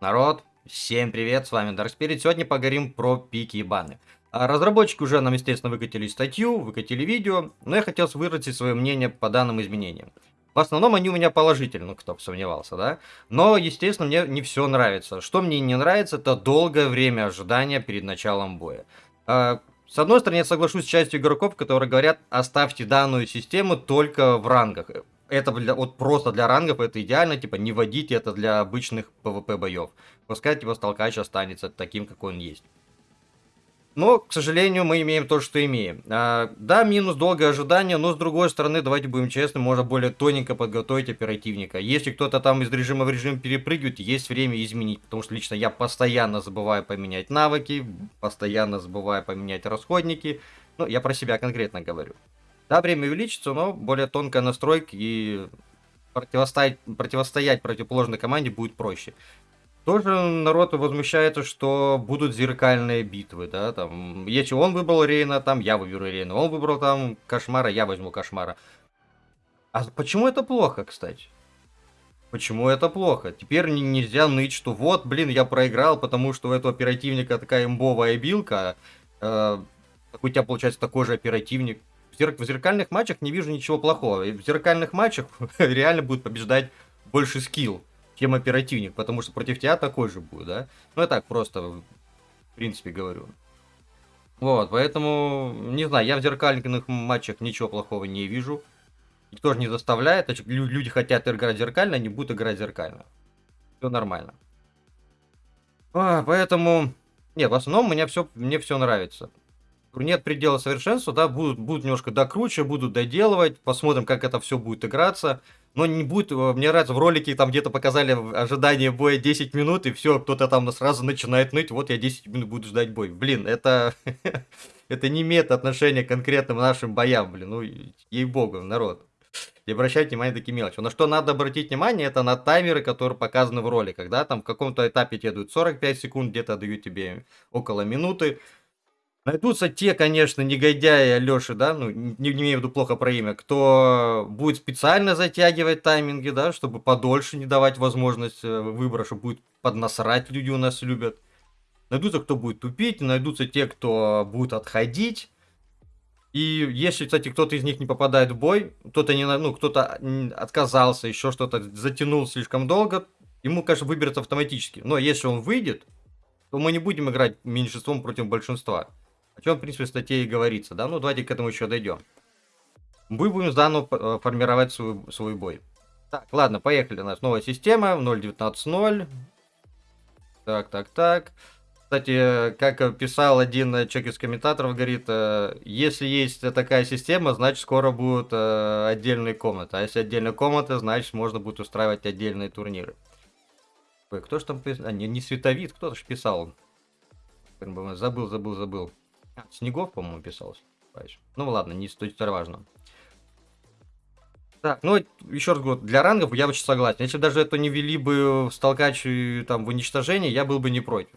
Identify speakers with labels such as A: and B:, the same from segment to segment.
A: Народ, всем привет, с вами Dark Spirit. Сегодня поговорим про пики и баны. А, разработчики уже нам, естественно, выкатили статью, выкатили видео, но я хотел выразить свое мнение по данным изменениям. В основном они у меня положительные, кто бы сомневался, да? Но, естественно, мне не все нравится. Что мне не нравится, это долгое время ожидания перед началом боя. А, с одной стороны, я соглашусь с частью игроков, которые говорят, оставьте данную систему только в рангах это для, вот просто для рангов это идеально, типа не вводите это для обычных PvP боев. Пускай типа столкач останется таким, какой он есть. Но, к сожалению, мы имеем то, что имеем. А, да, минус долгое ожидание, но с другой стороны, давайте будем честны, можно более тоненько подготовить оперативника. Если кто-то там из режима в режим перепрыгивает, есть время изменить, потому что лично я постоянно забываю поменять навыки, постоянно забываю поменять расходники. Ну, я про себя конкретно говорю. Да, время увеличится, но более тонкая настройка и противостоять, противостоять противоположной команде будет проще. Тоже народ возмущается, что будут зеркальные битвы, да, там, если он выбрал Рейна, там, я выберу Рейна, он выбрал там Кошмара, я возьму Кошмара. А почему это плохо, кстати? Почему это плохо? Теперь нельзя ныть, что вот, блин, я проиграл, потому что у этого оперативника такая имбовая билка, э, у тебя получается такой же оперативник в зеркальных матчах не вижу ничего плохого. В зеркальных матчах реально будет побеждать больше скилл, чем оперативник, потому что против тебя такой же будет, да? Ну, я так просто, в принципе, говорю. Вот, поэтому, не знаю, я в зеркальных матчах ничего плохого не вижу. Никто же не заставляет, люди хотят играть зеркально, они будут играть зеркально. Все нормально. А, поэтому, нет, в основном мне все, мне все нравится нет предела совершенства, да, будут, будут немножко докруче, будут доделывать, посмотрим, как это все будет играться. Но не будет, э, мне нравится, в ролике там где-то показали ожидание боя 10 минут, и все, кто-то там сразу начинает ныть, вот я 10 минут буду ждать бой. Блин, это, это не имеет отношения к конкретным нашим боям, блин, ну, ей-богу, народ. И обращайте внимание на такие мелочи. На что надо обратить внимание, это на таймеры, которые показаны в роликах, да, там в каком-то этапе тебе дают 45 секунд, где-то дают тебе около минуты, Найдутся те, конечно, негодяи Алёши, да, ну, не, не имею в виду плохо про имя, кто будет специально затягивать тайминги, да, чтобы подольше не давать возможность э, выбора, чтобы будет поднасрать, люди у нас любят. Найдутся, кто будет тупить, найдутся те, кто будет отходить. И если, кстати, кто-то из них не попадает в бой, кто-то не, ну, кто-то отказался, еще что-то затянул слишком долго, ему, конечно, выберется автоматически. Но если он выйдет, то мы не будем играть меньшинством против большинства. О чем, в принципе, в статье и говорится, да? Ну, давайте к этому еще дойдем. Мы будем заново э, формировать свой, свой бой. Так, ладно, поехали. У нас новая система, 0.19.0. Так, так, так. Кстати, как писал один человек из комментаторов, говорит, э, если есть такая система, значит скоро будут э, отдельные комнаты. А если отдельные комнаты, значит можно будет устраивать отдельные турниры. Ой, кто же там писал? А, не, не Световид, кто-то же писал. Забыл, забыл, забыл. А, Снегов, по-моему, писался. Ну ладно, не столь важно. Так, ну, еще раз говорю, для рангов я очень согласен. Если бы даже это не вели бы в столкач там в уничтожение, я был бы не против.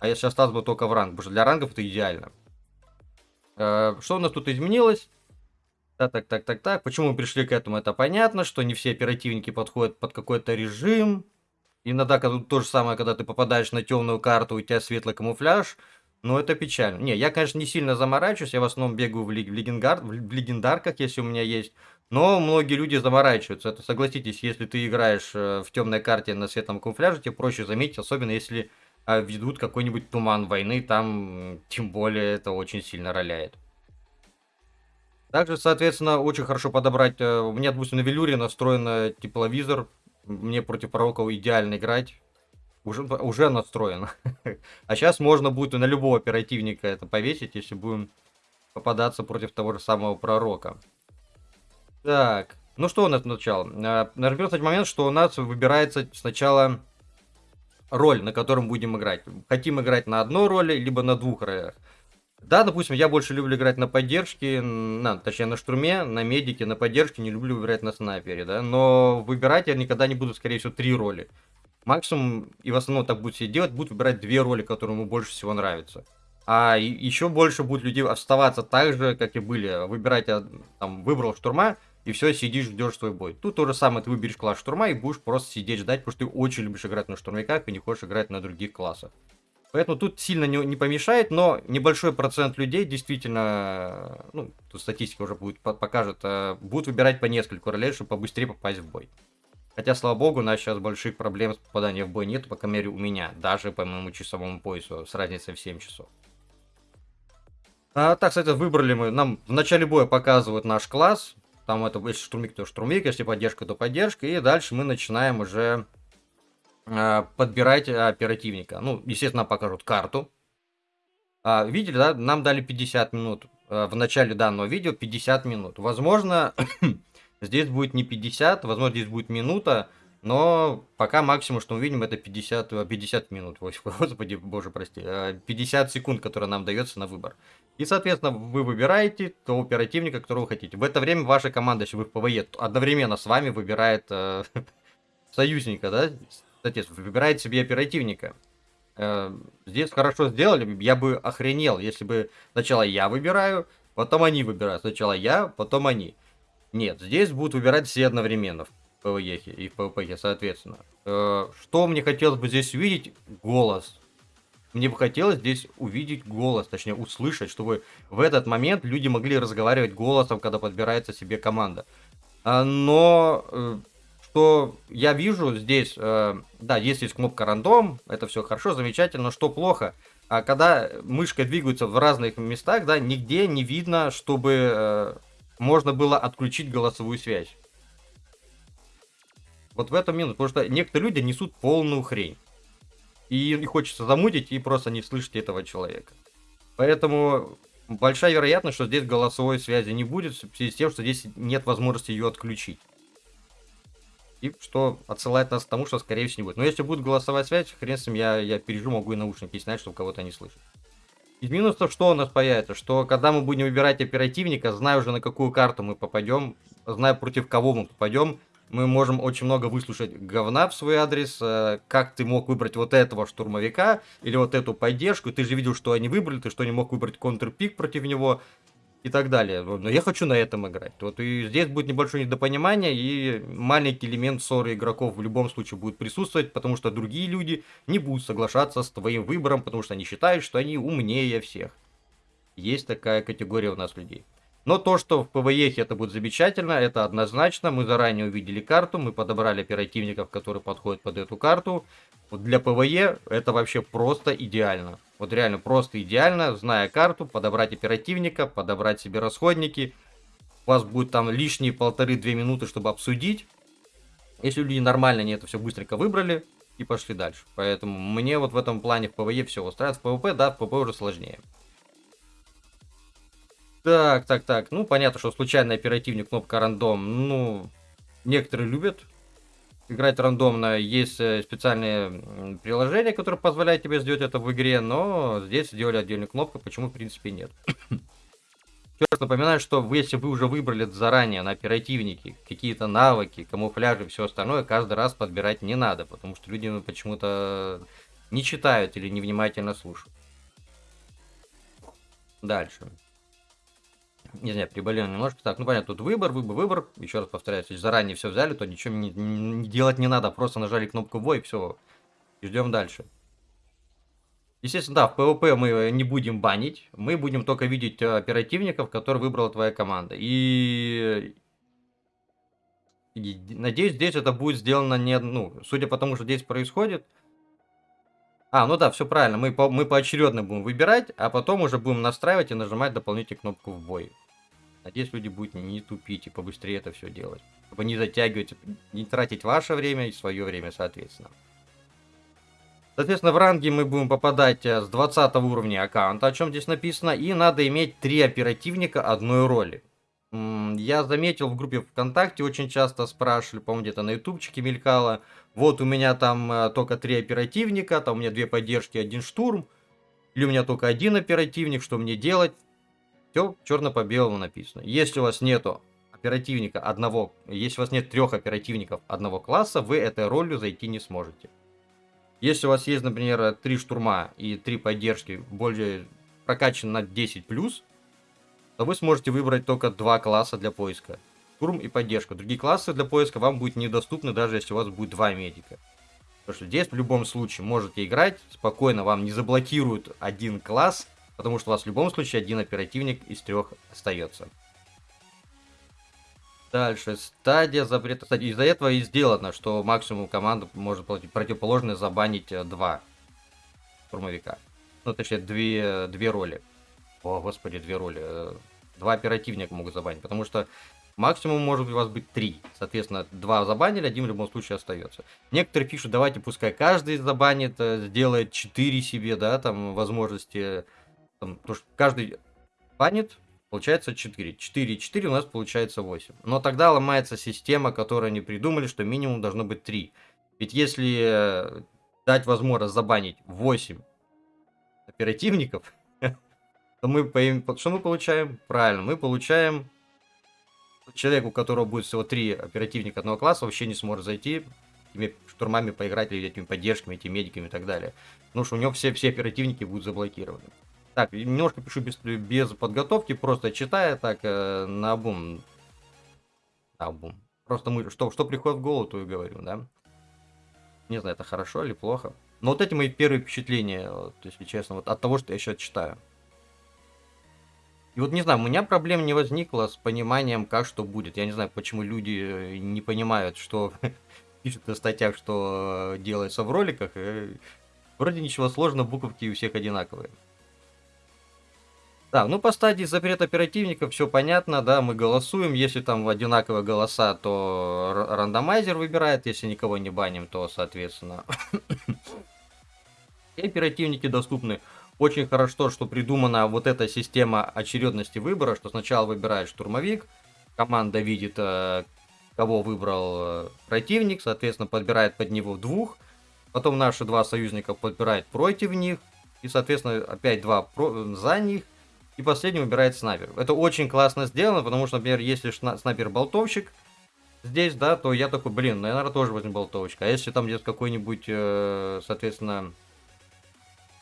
A: А если остался бы только в ранг, потому что для рангов это идеально. Э, что у нас тут изменилось? Так, так, так, так, так. Почему мы пришли к этому, это понятно, что не все оперативники подходят под какой-то режим. Иногда когда, то же самое, когда ты попадаешь на темную карту, у тебя светлый камуфляж, ну, это печально. Не, я, конечно, не сильно заморачиваюсь, я в основном бегаю в, лег- в, легендар, в легендарках, если у меня есть. Но многие люди заморачиваются. Это, согласитесь, если ты играешь э, в темной карте на светлом камуфляже, тебе проще заметить, особенно если э, ведут какой-нибудь туман войны, там тем более это очень сильно роляет. Также, соответственно, очень хорошо подобрать. Э, у меня, допустим, на велюре настроен тепловизор. Мне против пророков идеально играть уже, уже настроен. а сейчас можно будет на любого оперативника это повесить, если будем попадаться против того же самого пророка. Так, ну что у нас сначала? Нажмем, кстати, момент, что у нас выбирается сначала роль, на котором будем играть. Хотим играть на одной роли, либо на двух ролях. Да, допустим, я больше люблю играть на поддержке, на, точнее на штурме, на медике, на поддержке, не люблю играть на снайпере, да, но выбирать я никогда не буду, скорее всего, три роли максимум, и в основном так будет все делать, будут выбирать две роли, которые ему больше всего нравятся. А еще больше будет людей оставаться так же, как и были. Выбирать, там, выбрал штурма, и все, сидишь, ждешь свой бой. Тут то же самое, ты выберешь класс штурма и будешь просто сидеть ждать, потому что ты очень любишь играть на штурмовиках и не хочешь играть на других классах. Поэтому тут сильно не, не помешает, но небольшой процент людей действительно, ну, тут статистика уже будет покажет, э, будут выбирать по нескольку ролей, чтобы побыстрее попасть в бой. Хотя, слава богу, у нас сейчас больших проблем с попаданием в бой нет, по крайней мере, у меня, даже по моему часовому поясу, с разницей в 7 часов. А, так, кстати, выбрали мы, нам в начале боя показывают наш класс, там это, если штурмик, то штурмик, если поддержка, то поддержка. И дальше мы начинаем уже э, подбирать оперативника. Ну, естественно, покажут карту. А, видели, да? Нам дали 50 минут. Э, в начале данного видео 50 минут. Возможно, здесь будет не 50, возможно, здесь будет минута. Но пока максимум, что мы видим, это 50, 50 э, минут. Господи, боже, прости. 50 э, секунд, которые нам дается на выбор. И, соответственно, вы выбираете того оперативника, которого хотите. В это время ваша команда, если вы в PvE, одновременно с вами выбирает э, союзника, да? Соответственно, выбирает себе оперативника. Э, здесь хорошо сделали, я бы охренел, если бы сначала я выбираю, потом они выбирают. Сначала я, потом они. Нет, здесь будут выбирать все одновременно в PvE и в PvP, соответственно. Э, что мне хотелось бы здесь увидеть? Голос мне бы хотелось здесь увидеть голос, точнее услышать, чтобы в этот момент люди могли разговаривать голосом, когда подбирается себе команда. А, но э, что я вижу здесь, э, да, есть есть кнопка рандом, это все хорошо, замечательно, но что плохо, а когда мышкой двигаются в разных местах, да, нигде не видно, чтобы э, можно было отключить голосовую связь. Вот в этом минус, потому что некоторые люди несут полную хрень. И, хочется замутить и просто не слышать этого человека. Поэтому большая вероятность, что здесь голосовой связи не будет, в связи с тем, что здесь нет возможности ее отключить. И что отсылает нас к тому, что скорее всего не будет. Но если будет голосовая связь, хрен с ним, я, я пережу, могу и наушники снять, чтобы кого-то не слышать. Из минусов что у нас появится? Что когда мы будем выбирать оперативника, зная уже на какую карту мы попадем, зная против кого мы попадем, мы можем очень много выслушать говна в свой адрес, э, как ты мог выбрать вот этого штурмовика или вот эту поддержку, ты же видел, что они выбрали, ты что не мог выбрать контрпик против него и так далее. Но я хочу на этом играть. Вот и здесь будет небольшое недопонимание, и маленький элемент ссоры игроков в любом случае будет присутствовать, потому что другие люди не будут соглашаться с твоим выбором, потому что они считают, что они умнее всех. Есть такая категория у нас людей. Но то, что в PvE это будет замечательно, это однозначно. Мы заранее увидели карту, мы подобрали оперативников, которые подходят под эту карту. Вот для PvE это вообще просто идеально. Вот реально просто идеально, зная карту, подобрать оперативника, подобрать себе расходники. У вас будет там лишние полторы-две минуты, чтобы обсудить. Если люди нормально не это все быстренько выбрали и пошли дальше. Поэтому мне вот в этом плане в PvE все устраивает. В PvP, да, в PvP уже сложнее. Так, так, так. Ну, понятно, что случайный оперативник, кнопка рандом. Ну, некоторые любят играть рандомно. Есть э, специальные приложения, которые позволяют тебе сделать это в игре, но здесь сделали отдельную кнопку, почему, в принципе, нет. Еще раз напоминаю, что вы, если вы уже выбрали заранее на оперативнике какие-то навыки, камуфляжи все остальное, каждый раз подбирать не надо, потому что люди ну, почему-то не читают или невнимательно слушают. Дальше не знаю, приболел немножко. Так, ну понятно, тут выбор, выбор, выбор. Еще раз повторяю, если заранее все взяли, то ничего не, не делать не надо. Просто нажали кнопку бой, все. И ждем дальше. Естественно, да, в PvP мы не будем банить. Мы будем только видеть э, оперативников, которые выбрала твоя команда. И... И надеюсь, здесь это будет сделано не... Ну, судя по тому, что здесь происходит, а, ну да, все правильно. Мы, по, мы поочередно будем выбирать, а потом уже будем настраивать и нажимать дополнительную кнопку в бой. Надеюсь, люди будут не тупить и побыстрее это все делать. Чтобы не затягивать, не тратить ваше время и свое время, соответственно. Соответственно, в ранге мы будем попадать э, с 20 уровня аккаунта, о чем здесь написано. И надо иметь три оперативника одной роли. Я заметил в группе ВКонтакте, очень часто спрашивали, по-моему, где-то на ютубчике мелькало. Вот у меня там э, только три оперативника, там у меня две поддержки, один штурм. Или у меня только один оперативник, что мне делать? Все черно по белому написано. Если у вас нету оперативника одного, если у вас нет трех оперативников одного класса, вы этой ролью зайти не сможете. Если у вас есть, например, три штурма и три поддержки, более прокачан на 10+, то вы сможете выбрать только два класса для поиска. штурм и поддержка. Другие классы для поиска вам будут недоступны, даже если у вас будет два медика. Потому что здесь в любом случае можете играть, спокойно вам не заблокируют один класс, потому что у вас в любом случае один оперативник из трех остается. Дальше, стадия запрета. Кстати, из-за этого и сделано, что максимум команда может противоположно забанить э, два штурмовика. Ну, точнее, две, две роли. О, господи, две роли. Э, два оперативника могут забанить, потому что максимум может у вас быть три. Соответственно, два забанили, один в любом случае остается. Некоторые пишут, давайте пускай каждый забанит, э, сделает 4 себе, да, там, возможности. Там, то, что каждый банит, получается 4. 4 4 у нас получается 8. Но тогда ломается система, которую они придумали, что минимум должно быть 3. Ведь если э, дать возможность забанить 8 оперативников, то мы что мы получаем? Правильно, мы получаем человек, у которого будет всего 3 оперативника одного класса, вообще не сможет зайти этими штурмами поиграть или этими поддержками, этими медиками и так далее. Потому что у него все, все оперативники будут заблокированы. Так, немножко пишу без, без подготовки, просто читая так э, на обум. На обум. Просто мы, что, что приходит в голову, то и говорю, да. Не знаю, это хорошо или плохо. Но вот эти мои первые впечатления, вот, если честно, вот от того, что я сейчас читаю. И вот не знаю, у меня проблем не возникло с пониманием, как что будет. Я не знаю, почему люди э, не понимают, что пишут на статьях, что делается в роликах. Вроде ничего сложного, буковки у всех одинаковые. Да, ну по стадии запрет оперативников все понятно, да, мы голосуем, если там одинаковые голоса, то рандомайзер выбирает, если никого не баним, то, соответственно, и оперативники доступны. Очень хорошо, что придумана вот эта система очередности выбора, что сначала выбирает штурмовик, команда видит, э, кого выбрал э, противник, соответственно, подбирает под него двух, потом наши два союзника подбирают против них, и, соответственно, опять два за них, и последний выбирает снайпер. Это очень классно сделано, потому что, например, если снайпер-болтовщик здесь, да, то я такой, блин, ну, наверное, тоже возьму болтовочка. А если там где-то какой-нибудь, э, соответственно,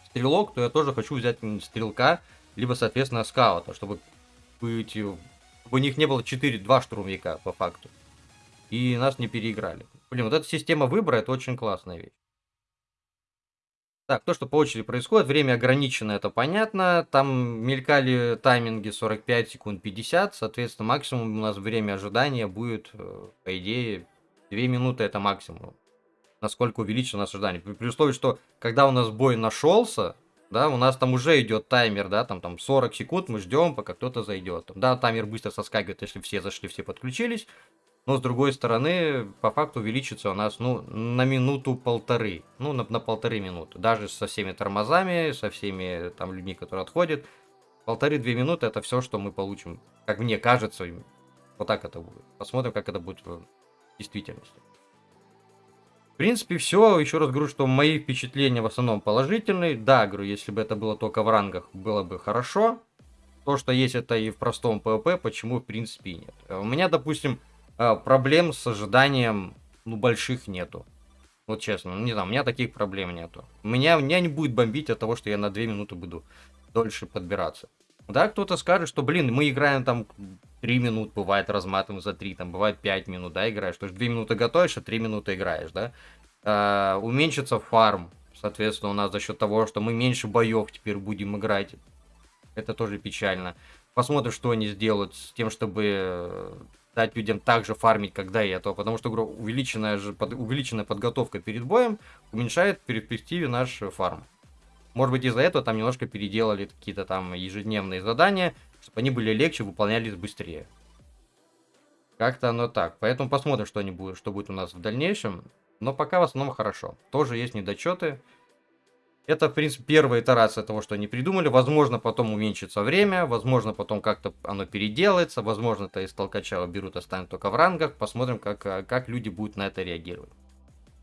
A: стрелок, то я тоже хочу взять стрелка, либо, соответственно, скаута, чтобы быть, чтобы у них не было 4-2 штурмовика, по факту. И нас не переиграли. Блин, вот эта система выбора, это очень классная вещь. Так, то, что по очереди происходит, время ограничено, это понятно. Там мелькали тайминги 45 секунд 50, соответственно, максимум у нас время ожидания будет, э, по идее, 2 минуты это максимум. Насколько увеличится наше ожидание. При, при условии, что когда у нас бой нашелся, да, у нас там уже идет таймер, да, там, там 40 секунд мы ждем, пока кто-то зайдет. Да, таймер быстро соскакивает, если все зашли, все подключились. Но с другой стороны, по факту увеличится у нас, ну, на минуту-полторы. Ну, на, на полторы минуты. Даже со всеми тормозами, со всеми там людьми, которые отходят. Полторы-две минуты это все, что мы получим. Как мне кажется, вот так это будет. Посмотрим, как это будет в действительности. В принципе, все. Еще раз говорю, что мои впечатления в основном положительные. Да, говорю, если бы это было только в рангах, было бы хорошо. То, что есть это и в простом PvP, почему в принципе и нет. У меня, допустим, проблем с ожиданием, ну, больших нету. Вот честно, ну, не знаю, у меня таких проблем нету. Меня, меня не будет бомбить от того, что я на 2 минуты буду дольше подбираться. Да, кто-то скажет, что, блин, мы играем там 3 минуты, бывает разматываем за 3, там бывает 5 минут, да, играешь. То есть 2 минуты готовишь, а 3 минуты играешь, да. А, уменьшится фарм, соответственно, у нас за счет того, что мы меньше боев теперь будем играть. Это тоже печально. Посмотрим, что они сделают с тем, чтобы дать людям также фармить, когда и это, потому что говорю, увеличенная, же, под, увеличенная подготовка перед боем уменьшает в перспективе наш фарм. Может быть из-за этого там немножко переделали какие-то там ежедневные задания, чтобы они были легче, выполнялись быстрее. Как-то оно так. Поэтому посмотрим, что, они будут, что будет у нас в дальнейшем. Но пока в основном хорошо. Тоже есть недочеты. Это, в принципе, первая итерация того, что они придумали. Возможно, потом уменьшится время, возможно, потом как-то оно переделается, возможно, это из толкача берут, останут только в рангах. Посмотрим, как, э, как люди будут на это реагировать.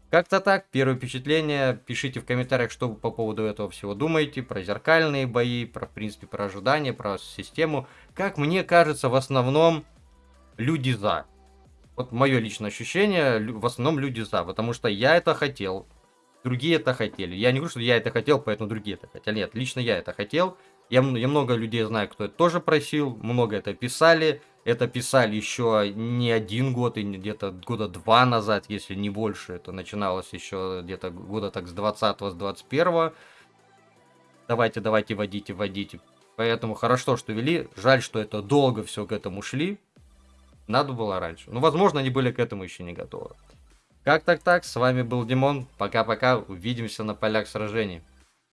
A: Как-то так, первое впечатление. Пишите в комментариях, что вы по поводу этого всего думаете. Про зеркальные бои, про, в принципе, про ожидания, про систему. Как мне кажется, в основном люди за. Вот мое личное ощущение, в основном люди за, потому что я это хотел, другие это хотели. Я не говорю, что я это хотел, поэтому другие это хотели. Нет, лично я это хотел. Я, я много людей знаю, кто это тоже просил, много это писали. Это писали еще не один год, и где-то года два назад, если не больше. Это начиналось еще где-то года так с 20 с 21 Давайте, давайте, водите, водите. Поэтому хорошо, что вели. Жаль, что это долго все к этому шли. Надо было раньше. Ну, возможно, они были к этому еще не готовы. Как так так? С вами был Димон. Пока-пока. Увидимся на полях сражений.